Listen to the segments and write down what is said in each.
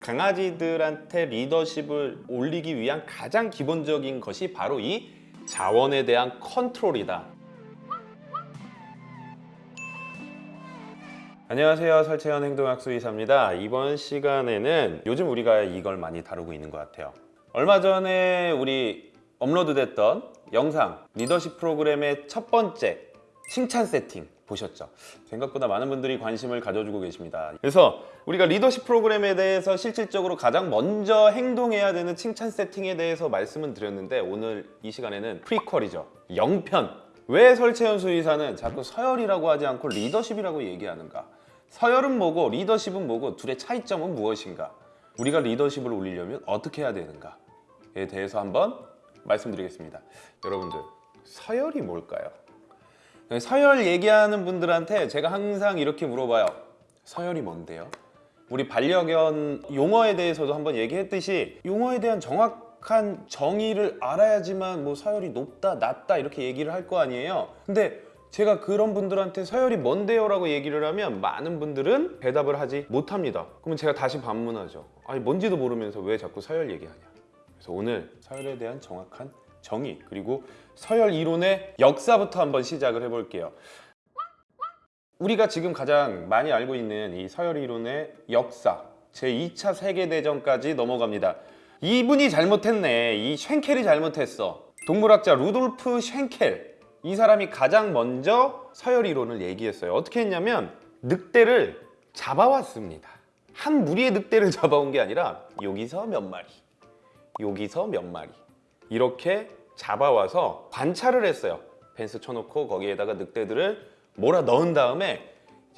강아지들한테 리더십을 올리기 위한 가장 기본적인 것이 바로 이 자원에 대한 컨트롤이다. 안녕하세요. 설채현 행동학수 의사입니다. 이번 시간에는 요즘 우리가 이걸 많이 다루고 있는 것 같아요. 얼마 전에 우리 업로드 됐던 영상 리더십 프로그램의 첫 번째 칭찬 세팅 보셨죠? 생각보다 많은 분들이 관심을 가져주고 계십니다. 그래서 우리가 리더십 프로그램에 대해서 실질적으로 가장 먼저 행동해야 되는 칭찬 세팅에 대해서 말씀을 드렸는데 오늘 이 시간에는 프리퀄이죠. 영편. 왜 설채현 수의사는 자꾸 서열이라고 하지 않고 리더십이라고 얘기하는가? 서열은 뭐고 리더십은 뭐고 둘의 차이점은 무엇인가? 우리가 리더십을 올리려면 어떻게 해야 되는가에 대해서 한번 말씀드리겠습니다. 여러분들 서열이 뭘까요? 서열 얘기하는 분들한테 제가 항상 이렇게 물어봐요. 서열이 뭔데요? 우리 반려견 용어에 대해서도 한번 얘기했듯이 용어에 대한 정확한 정의를 알아야지만 뭐 서열이 높다, 낮다 이렇게 얘기를 할 거 아니에요. 근데 제가 그런 분들한테 서열이 뭔데요? 라고 얘기를 하면 많은 분들은 대답을 하지 못합니다. 그러면 제가 다시 반문하죠. 아니 뭔지도 모르면서 왜 자꾸 서열 얘기하냐. 그래서 오늘 서열에 대한 정확한 정의 그리고 서열 이론의 역사부터 한번 시작을 해볼게요. 우리가 지금 가장 많이 알고 있는 이 서열 이론의 역사 제2차 세계대전까지 넘어갑니다. 이분이 잘못했네. 이 쉔켈이 잘못했어. 동물학자 루돌프 쉔켈 이 사람이 가장 먼저 서열 이론을 얘기했어요. 어떻게 했냐면 늑대를 잡아왔습니다. 한 무리의 늑대를 잡아온 게 아니라 여기서 몇 마리, 여기서 몇 마리 이렇게 잡아와서 관찰을 했어요. 펜스 쳐놓고 거기에다가 늑대들을 몰아 넣은 다음에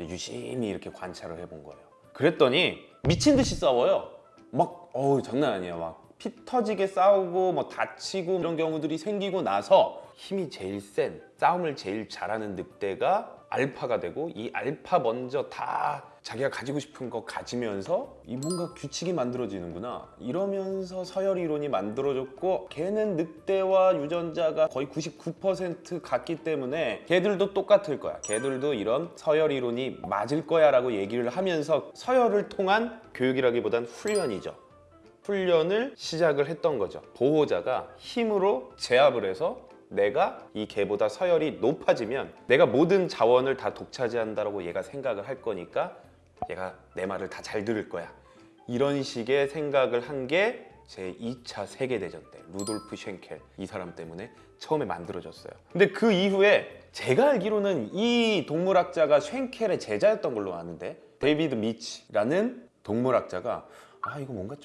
유심히 이렇게 관찰을 해본 거예요. 그랬더니 미친 듯이 싸워요. 막 어우 장난 아니에요. 막 피 터지게 싸우고 뭐 다치고 이런 경우들이 생기고 나서 힘이 제일 센 싸움을 제일 잘하는 늑대가 알파가 되고 이 알파 먼저 다 자기가 가지고 싶은 거 가지면서 이 뭔가 규칙이 만들어지는구나. 이러면서 서열 이론이 만들어졌고 걔는 늑대와 유전자가 거의 99% 같기 때문에 걔들도 똑같을 거야. 걔들도 이런 서열 이론이 맞을 거야 라고 얘기를 하면서 서열을 통한 교육이라기보단 훈련이죠 훈련을 시작을 했던 거죠. 보호자가 힘으로 제압을 해서 내가 이 개보다 서열이 높아지면 내가 모든 자원을 다 독차지한다고 얘가 생각을 할 거니까 얘가 내 말을 다 잘 들을 거야. 이런 식의 생각을 한 게 제 2차 세계대전 때 루돌프 쉔켈 이 사람 때문에 처음에 만들어졌어요. 근데 그 이후에 제가 알기로는 이 동물학자가 쉔켈의 제자였던 걸로 아는데 데이비드 미치라는 동물학자가 아 이거 뭔가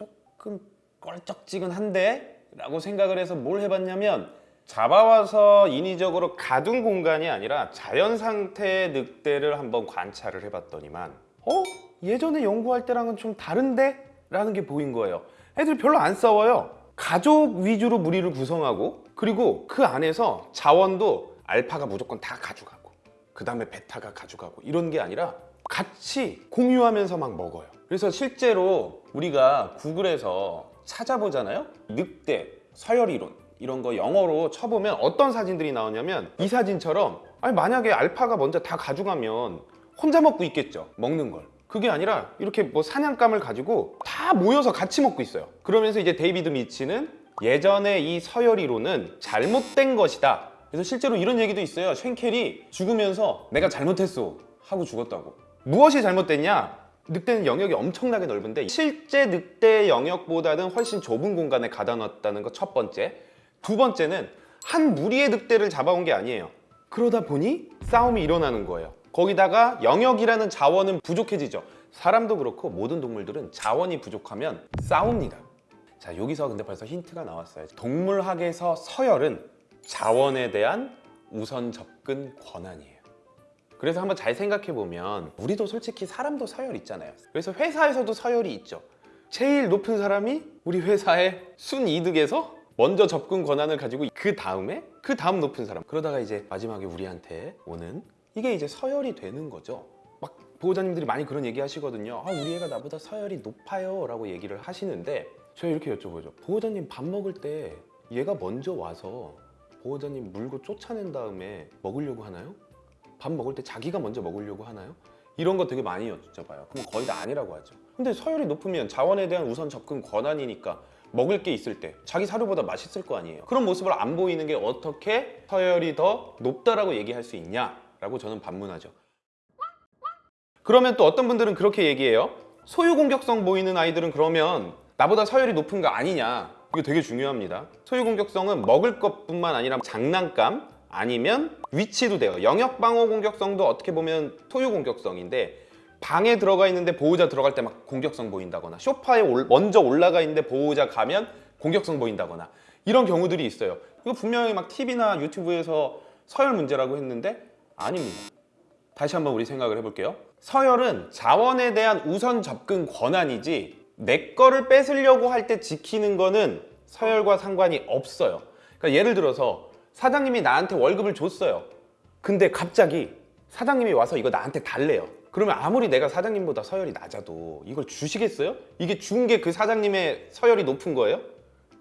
조금 껄쩍지근한데? 라고 생각을 해서 뭘 해봤냐면 잡아와서 인위적으로 가둔 공간이 아니라 자연 상태의 늑대를 한번 관찰을 해봤더니만 어? 예전에 연구할 때랑은 좀 다른데? 라는 게 보인 거예요 애들 별로 안 싸워요 가족 위주로 무리를 구성하고 그리고 그 안에서 자원도 알파가 무조건 다 가져가고 그 다음에 베타가 가져가고 이런 게 아니라 같이 공유하면서 막 먹어요 그래서 실제로 우리가 구글에서 찾아보잖아요? 늑대, 서열이론 이런 거 영어로 쳐보면 어떤 사진들이 나오냐면 이 사진처럼 아니 만약에 알파가 먼저 다 가져가면 혼자 먹고 있겠죠 먹는 걸. 그게 아니라 이렇게 뭐 사냥감을 가지고 다 모여서 같이 먹고 있어요. 그러면서 이제 데이비드 미치는 예전에 이 서열이론은 잘못된 것이다. 그래서 실제로 이런 얘기도 있어요. 쉔켈이 죽으면서 내가 잘못했어 하고 죽었다고. 무엇이 잘못됐냐 늑대는 영역이 엄청나게 넓은데 실제 늑대 영역보다는 훨씬 좁은 공간에 가다 놨다는 거첫 번째. 두 번째는 한 무리의 늑대를 잡아온 게 아니에요. 그러다 보니 싸움이 일어나는 거예요. 거기다가 영역이라는 자원은 부족해지죠. 사람도 그렇고 모든 동물들은 자원이 부족하면 싸웁니다. 자 여기서 근데 벌써 힌트가 나왔어요. 동물학에서 서열은 자원에 대한 우선 접근 권한이에요 그래서 한번 잘 생각해 보면 우리도 솔직히 사람도 서열 있잖아요. 그래서 회사에서도 서열이 있죠. 제일 높은 사람이 우리 회사의 순이득에서 먼저 접근 권한을 가지고 그 다음에 그 다음 높은 사람. 그러다가 이제 마지막에 우리한테 오는 이게 이제 서열이 되는 거죠. 막 보호자님들이 많이 그런 얘기 하시거든요. 아 우리 애가 나보다 서열이 높아요 라고 얘기를 하시는데 제가 이렇게 여쭤보죠. 보호자님 밥 먹을 때 얘가 먼저 와서 보호자님 물고 쫓아낸 다음에 먹으려고 하나요? 밥 먹을 때 자기가 먼저 먹으려고 하나요? 이런 거 되게 많이 여쭤봐요 그럼 거의 다 아니라고 하죠 근데 서열이 높으면 자원에 대한 우선 접근 권한이니까 먹을 게 있을 때 자기 사료보다 맛있을 거 아니에요. 그런 모습을 안 보이는 게 어떻게 서열이 더 높다라고 얘기할 수 있냐 라고 저는 반문하죠. 그러면 또 어떤 분들은 그렇게 얘기해요. 소유 공격성 보이는 아이들은 그러면 나보다 서열이 높은 거 아니냐. 이거 되게 중요합니다. 소유 공격성은 먹을 것뿐만 아니라 장난감 아니면 위치도 돼요. 영역 방어 공격성도 어떻게 보면 소유 공격성인데 방에 들어가 있는데 보호자 들어갈 때 막 공격성 보인다거나 소파에 올- 먼저 올라가 있는데 보호자 가면 공격성 보인다거나 이런 경우들이 있어요. 이거 분명히 막 TV나 유튜브에서 서열 문제라고 했는데 아닙니다. 다시 한번 우리 생각을 해볼게요. 서열은 자원에 대한 우선 접근 권한이지 내 거를 뺏으려고 할 때 지키는 거는 서열과 상관이 없어요. 그러니까 예를 들어서 사장님이 나한테 월급을 줬어요. 근데 갑자기 사장님이 와서 이거 나한테 달래요. 그러면 아무리 내가 사장님보다 서열이 낮아도 이걸 주시겠어요? 이게 준 게 그 사장님의 서열이 높은 거예요?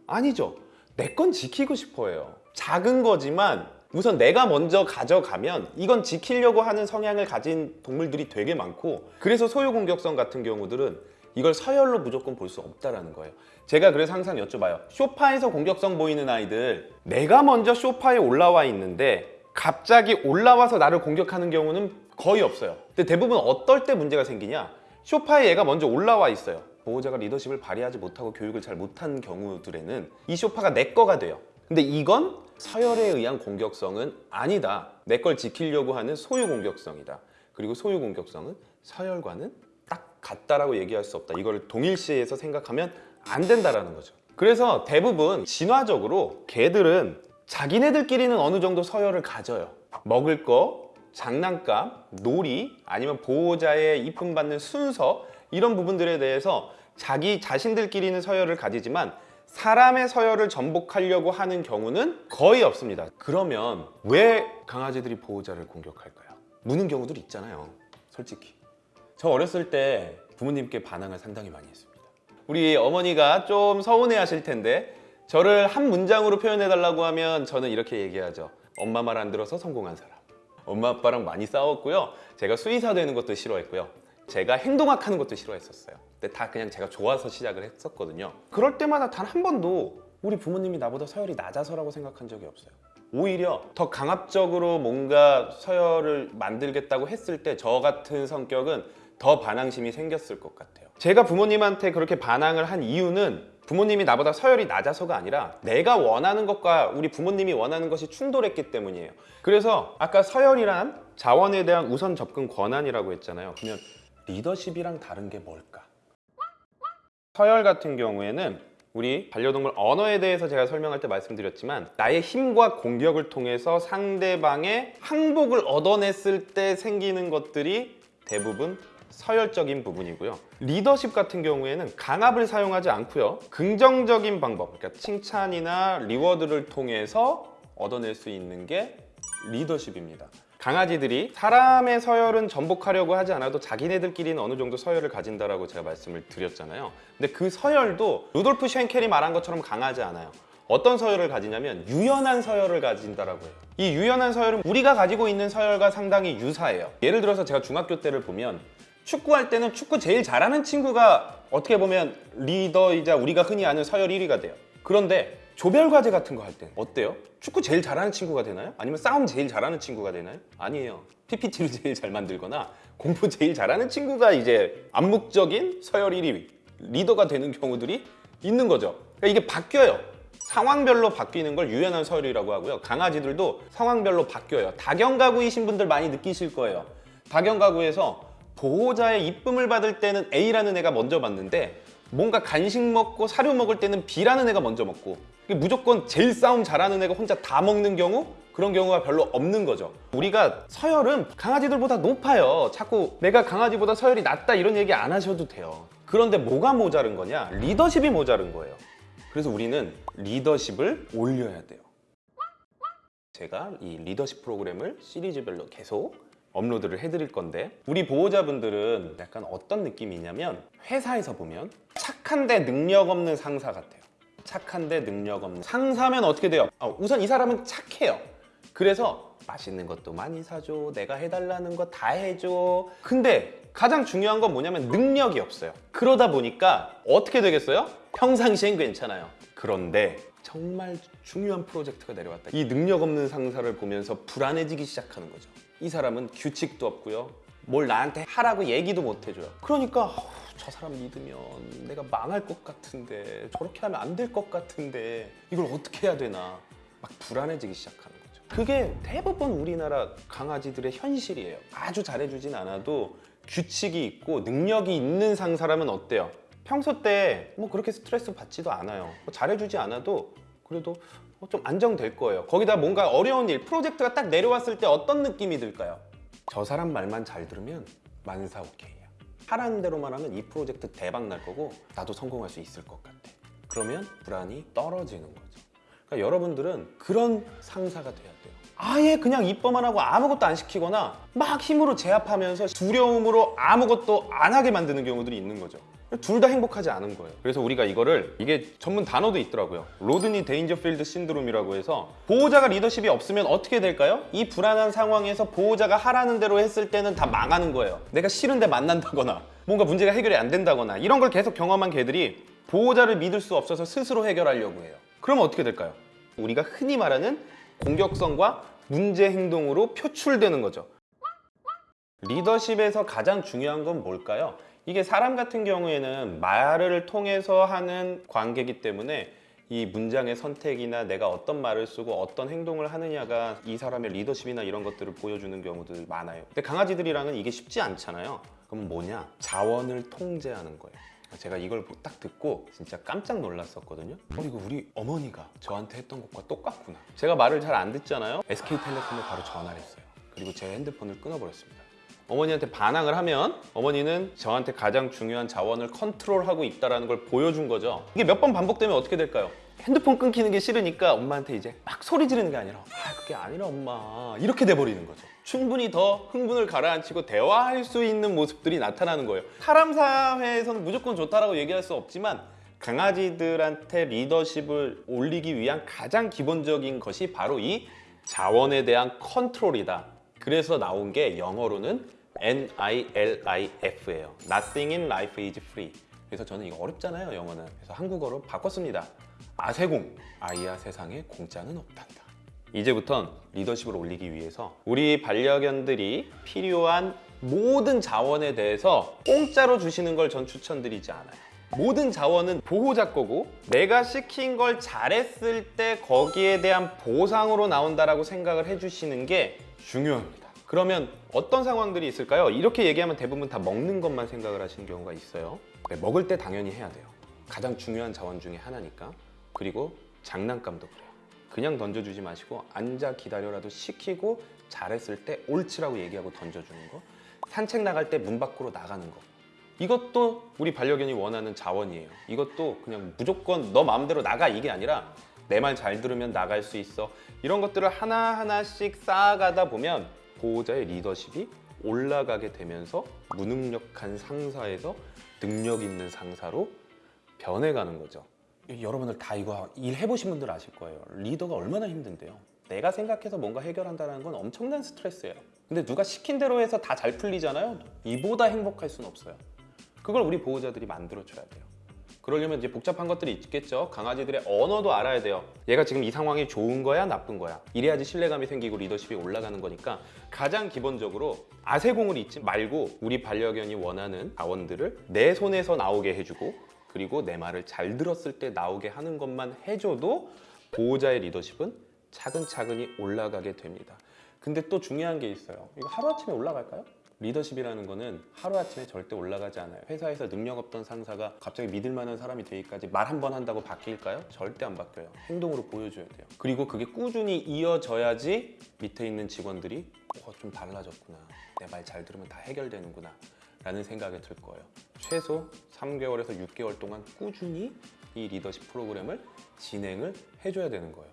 아니죠. 내 건 지키고 싶어 해요. 작은 거지만 우선 내가 먼저 가져가면 이건 지키려고 하는 성향을 가진 동물들이 되게 많고 그래서 소유 공격성 같은 경우들은 이걸 서열로 무조건 볼 수 없다라는 거예요. 제가 그래서 항상 여쭤봐요. 쇼파에서 공격성 보이는 아이들 내가 먼저 쇼파에 올라와 있는데 갑자기 올라와서 나를 공격하는 경우는 거의 없어요. 근데 대부분 어떨 때 문제가 생기냐? 쇼파에 얘가 먼저 올라와 있어요. 보호자가 리더십을 발휘하지 못하고 교육을 잘 못한 경우들에는 이 쇼파가 내 거가 돼요. 근데 이건 서열에 의한 공격성은 아니다. 내 걸 지키려고 하는 소유 공격성이다. 그리고 소유 공격성은 서열과는 딱 같다라고 얘기할 수 없다. 이걸 동일시해서 생각하면 안 된다라는 거죠. 그래서 대부분 진화적으로 개들은 자기네들끼리는 어느 정도 서열을 가져요. 먹을 거, 장난감, 놀이, 아니면 보호자의 이쁨 받는 순서 이런 부분들에 대해서 자기 자신들끼리는 서열을 가지지만 사람의 서열을 전복하려고 하는 경우는 거의 없습니다. 그러면 왜 강아지들이 보호자를 공격할까요? 무는 경우들 있잖아요. 솔직히. 저 어렸을 때 부모님께 반항을 상당히 많이 했습니다. 우리 어머니가 좀 서운해 하실 텐데 저를 한 문장으로 표현해 달라고 하면 저는 이렇게 얘기하죠. 엄마 말 안 들어서 성공한 사람. 엄마 아빠랑 많이 싸웠고요. 제가 수의사 되는 것도 싫어했고요. 제가 행동학 하는 것도 싫어했었어요. 근데 다 그냥 제가 좋아서 시작을 했었거든요. 그럴 때마다 단 한 번도 우리 부모님이 나보다 서열이 낮아서라고 생각한 적이 없어요. 오히려 더 강압적으로 뭔가 서열을 만들겠다고 했을 때 저 같은 성격은 더 반항심이 생겼을 것 같아요. 제가 부모님한테 그렇게 반항을 한 이유는 부모님이 나보다 서열이 낮아서가 아니라 내가 원하는 것과 우리 부모님이 원하는 것이 충돌했기 때문이에요. 그래서 아까 서열이란 자원에 대한 우선 접근 권한이라고 했잖아요. 그러면 리더십이랑 다른 게 뭘까? 서열 같은 경우에는 우리 반려동물 언어에 대해서 제가 설명할 때 말씀드렸지만 나의 힘과 공격을 통해서 상대방의 항복을 얻어냈을 때 생기는 것들이 대부분 서열적인 부분이고요. 리더십 같은 경우에는 강압을 사용하지 않고요. 긍정적인 방법, 그러니까 칭찬이나 리워드를 통해서 얻어낼 수 있는 게 리더십입니다. 강아지들이 사람의 서열은 전복하려고 하지 않아도 자기네들끼리는 어느 정도 서열을 가진다라고 제가 말씀을 드렸잖아요. 근데 그 서열도 루돌프 쉔켈이 말한 것처럼 강하지 않아요. 어떤 서열을 가지냐면 유연한 서열을 가진다라고 해요. 이 유연한 서열은 우리가 가지고 있는 서열과 상당히 유사해요. 예를 들어서 제가 중학교 때를 보면 축구할 때는 축구 제일 잘하는 친구가 어떻게 보면 리더이자 우리가 흔히 아는 서열 1위가 돼요. 그런데 조별 과제 같은 거 할 때 어때요? 축구 제일 잘하는 친구가 되나요? 아니면 싸움 제일 잘하는 친구가 되나요? 아니에요. PPT를 제일 잘 만들거나 공부 제일 잘하는 친구가 이제 암묵적인 서열 1위 리더가 되는 경우들이 있는 거죠. 그러니까 이게 바뀌어요. 상황별로 바뀌는 걸 유연한 서열이라고 하고요. 강아지들도 상황별로 바뀌어요. 다경가구이신 분들 많이 느끼실 거예요. 다경가구에서 보호자의 이쁨을 받을 때는 A라는 애가 먼저 받는데 뭔가 간식 먹고 사료 먹을 때는 B라는 애가 먼저 먹고 무조건 제일 싸움 잘하는 애가 혼자 다 먹는 경우 그런 경우가 별로 없는 거죠. 우리가 서열은 강아지들보다 높아요. 자꾸 내가 강아지보다 서열이 낮다 이런 얘기 안 하셔도 돼요. 그런데 뭐가 모자른 거냐? 리더십이 모자른 거예요. 그래서 우리는 리더십을 올려야 돼요. 제가 이 리더십 프로그램을 시리즈별로 계속 업로드를 해드릴 건데 우리 보호자분들은 약간 어떤 느낌이냐면 회사에서 보면 착한데 능력 없는 상사 같아요 착한데 능력 없는 상사면 어떻게 돼요? 아, 우선 이 사람은 착해요 그래서 맛있는 것도 많이 사줘. 내가 해달라는 거 다 해줘. 근데 가장 중요한 건 뭐냐면 능력이 없어요. 그러다 보니까 어떻게 되겠어요? 평상시엔 괜찮아요. 그런데 정말 중요한 프로젝트가 내려왔다. 이 능력 없는 상사를 보면서 불안해지기 시작하는 거죠. 이 사람은 규칙도 없고요. 뭘 나한테 하라고 얘기도 못 해줘요. 그러니까 저 사람 믿으면 내가 망할 것 같은데 저렇게 하면 안 될 것 같은데 이걸 어떻게 해야 되나 막 불안해지기 시작하는 거죠. 그게 대부분 우리나라 강아지들의 현실이에요. 아주 잘해주진 않아도 규칙이 있고 능력이 있는 상사라면 어때요? 평소 때 뭐 그렇게 스트레스 받지도 않아요. 뭐 잘해주지 않아도 그래도 어, 좀 안정될 거예요. 거기다 뭔가 어려운 일, 프로젝트가 딱 내려왔을 때 어떤 느낌이 들까요? 저 사람 말만 잘 들으면 만사 오케이야. 하라는 대로만 하면 이 프로젝트 대박 날 거고 나도 성공할 수 있을 것 같아. 그러면 불안이 떨어지는 거죠. 그러니까 여러분들은 그런 상사가 돼야 돼요. 아예 그냥 입법만 하고 아무것도 안 시키거나 막 힘으로 제압하면서 두려움으로 아무것도 안 하게 만드는 경우들이 있는 거죠. 둘 다 행복하지 않은 거예요. 그래서 우리가 이거를 이게 전문 단어도 있더라고요. 로드니 데인저필드 신드롬이라고 해서 보호자가 리더십이 없으면 어떻게 될까요? 이 불안한 상황에서 보호자가 하라는 대로 했을 때는 다 망하는 거예요. 내가 싫은데 만난다거나 뭔가 문제가 해결이 안 된다거나 이런 걸 계속 경험한 개들이 보호자를 믿을 수 없어서 스스로 해결하려고 해요. 그러면 어떻게 될까요? 우리가 흔히 말하는 공격성과 문제 행동으로 표출되는 거죠. 리더십에서 가장 중요한 건 뭘까요? 이게 사람 같은 경우에는 말을 통해서 하는 관계이기 때문에 이 문장의 선택이나 내가 어떤 말을 쓰고 어떤 행동을 하느냐가 이 사람의 리더십이나 이런 것들을 보여주는 경우들 많아요. 근데 강아지들이랑은 이게 쉽지 않잖아요. 그럼 뭐냐? 자원을 통제하는 거예요. 제가 이걸 딱 듣고 진짜 깜짝 놀랐었거든요. 어, 이거 우리 어머니가 저한테 했던 것과 똑같구나. 제가 말을 잘 안 듣잖아요. SK텔레콤에 바로 전화를 했어요. 그리고 제 핸드폰을 끊어버렸습니다. 어머니한테 반항을 하면 어머니는 저한테 가장 중요한 자원을 컨트롤하고 있다는 걸 보여준 거죠. 이게 몇 번 반복되면 어떻게 될까요? 핸드폰 끊기는 게 싫으니까 엄마한테 이제 막 소리 지르는 게 아니라 아 그게 아니라 엄마 이렇게 돼버리는 거죠. 충분히 더 흥분을 가라앉히고 대화할 수 있는 모습들이 나타나는 거예요. 사람 사회에서는 무조건 좋다라고 얘기할 수 없지만 강아지들한테 리더십을 올리기 위한 가장 기본적인 것이 바로 이 자원에 대한 컨트롤이다. 그래서 나온 게 영어로는 N-I-L-I-F예요. Nothing in life is free. 그래서 저는 이거 어렵잖아요, 영어는. 그래서 한국어로 바꿨습니다. 아세공, 아이야 세상에 공짜는 없단다. 이제부턴 리더십을 올리기 위해서 우리 반려견들이 필요한 모든 자원에 대해서 공짜로 주시는 걸 전 추천드리지 않아요. 모든 자원은 보호자 거고 내가 시킨 걸 잘했을 때 거기에 대한 보상으로 나온다라고 생각을 해주시는 게 중요합니다. 그러면 어떤 상황들이 있을까요? 이렇게 얘기하면 대부분 다 먹는 것만 생각을 하시는 경우가 있어요. 네, 먹을 때 당연히 해야 돼요. 가장 중요한 자원 중에 하나니까. 그리고 장난감도 그래요. 그냥 던져주지 마시고 앉아 기다려라도 시키고 잘했을 때 옳지라고 얘기하고 던져주는 거. 산책 나갈 때 문 밖으로 나가는 거. 이것도 우리 반려견이 원하는 자원이에요. 이것도 그냥 무조건 너 마음대로 나가 이게 아니라 내 말 잘 들으면 나갈 수 있어. 이런 것들을 하나하나씩 쌓아가다 보면 보호자의 리더십이 올라가게 되면서 무능력한 상사에서 능력 있는 상사로 변해가는 거죠. 여러분들 다 이거 일 해보신 분들 아실 거예요. 리더가 얼마나 힘든데요. 내가 생각해서 뭔가 해결한다는 건 엄청난 스트레스예요. 근데 누가 시킨 대로 해서 다 잘 풀리잖아요. 이보다 행복할 수는 없어요. 그걸 우리 보호자들이 만들어줘야 돼요. 그러려면 이제 복잡한 것들이 있겠죠. 강아지들의 언어도 알아야 돼요. 얘가 지금 이 상황이 좋은 거야, 나쁜 거야. 이래야지 신뢰감이 생기고 리더십이 올라가는 거니까 가장 기본적으로 아세공을 잊지 말고 우리 반려견이 원하는 자원들을 내 손에서 나오게 해주고 그리고 내 말을 잘 들었을 때 나오게 하는 것만 해줘도 보호자의 리더십은 차근차근히 올라가게 됩니다. 근데 또 중요한 게 있어요. 이거 하루아침에 올라갈까요? 리더십이라는 거는 하루아침에 절대 올라가지 않아요. 회사에서 능력 없던 상사가 갑자기 믿을 만한 사람이 되기까지 말 한 번 한다고 바뀔까요? 절대 안 바뀌어요. 행동으로 보여줘야 돼요. 그리고 그게 꾸준히 이어져야지 밑에 있는 직원들이 어, 좀 달라졌구나. 내 말 잘 들으면 다 해결되는구나. 라는 생각이 들 거예요. 최소 3개월에서 6개월 동안 꾸준히 이 리더십 프로그램을 진행을 해줘야 되는 거예요.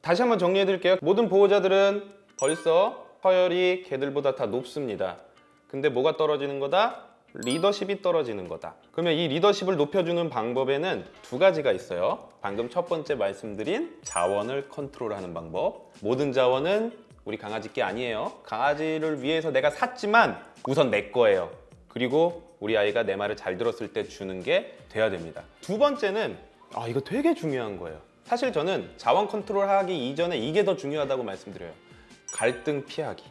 다시 한번 정리해 드릴게요. 모든 보호자들은 벌써 서열이 개들보다 다 높습니다. 근데 뭐가 떨어지는 거다? 리더십이 떨어지는 거다. 그러면 이 리더십을 높여주는 방법에는 두 가지가 있어요. 방금 첫 번째 말씀드린 자원을 컨트롤하는 방법. 모든 자원은 우리 강아지 게 아니에요. 강아지를 위해서 내가 샀지만 우선 내 거예요. 그리고 우리 아이가 내 말을 잘 들었을 때 주는 게 돼야 됩니다. 두 번째는 아 이거 되게 중요한 거예요. 사실 저는 자원 컨트롤 하기 이전에 이게 더 중요하다고 말씀드려요. 갈등 피하기.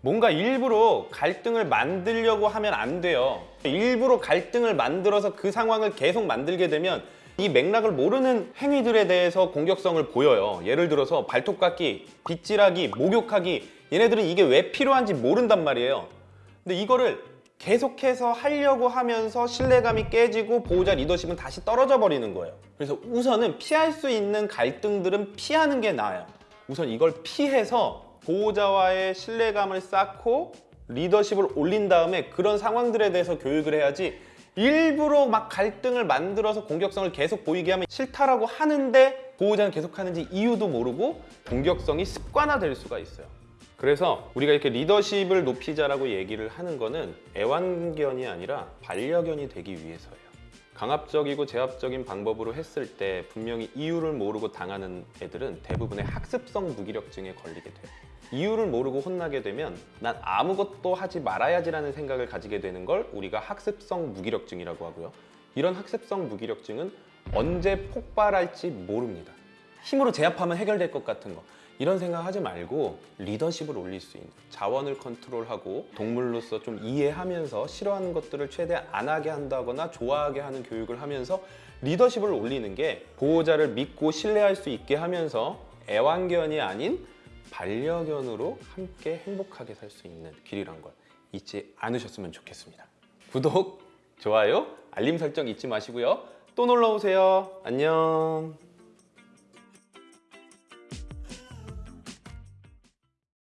뭔가 일부러 갈등을 만들려고 하면 안 돼요. 일부러 갈등을 만들어서 그 상황을 계속 만들게 되면 이 맥락을 모르는 행위들에 대해서 공격성을 보여요. 예를 들어서 발톱 깎기, 빗질하기, 목욕하기. 얘네들은 이게 왜 필요한지 모른단 말이에요. 근데 이거를 계속해서 하려고 하면서 신뢰감이 깨지고 보호자 리더십은 다시 떨어져 버리는 거예요. 그래서 우선은 피할 수 있는 갈등들은 피하는 게 나아요. 우선 이걸 피해서 보호자와의 신뢰감을 쌓고 리더십을 올린 다음에 그런 상황들에 대해서 교육을 해야지 일부러 막 갈등을 만들어서 공격성을 계속 보이게 하면 싫다라고 하는데 보호자는 계속 하는지 이유도 모르고 공격성이 습관화될 수가 있어요. 그래서 우리가 이렇게 리더십을 높이자라고 얘기를 하는 거는 애완견이 아니라 반려견이 되기 위해서예요. 강압적이고 제압적인 방법으로 했을 때 분명히 이유를 모르고 당하는 애들은 대부분의 학습성 무기력증에 걸리게 돼요. 이유를 모르고 혼나게 되면 난 아무것도 하지 말아야지라는 생각을 가지게 되는 걸 우리가 학습성 무기력증이라고 하고요. 이런 학습성 무기력증은 언제 폭발할지 모릅니다. 힘으로 제압하면 해결될 것 같은 거 이런 생각하지 말고 리더십을 올릴 수 있는 자원을 컨트롤하고 동물로서 좀 이해하면서 싫어하는 것들을 최대한 안 하게 한다거나 좋아하게 하는 교육을 하면서 리더십을 올리는 게 보호자를 믿고 신뢰할 수 있게 하면서 애완견이 아닌 반려견으로 함께 행복하게 살 수 있는 길이란 걸 잊지 않으셨으면 좋겠습니다. 구독, 좋아요, 알림 설정 잊지 마시고요. 또 놀러 오세요. 안녕.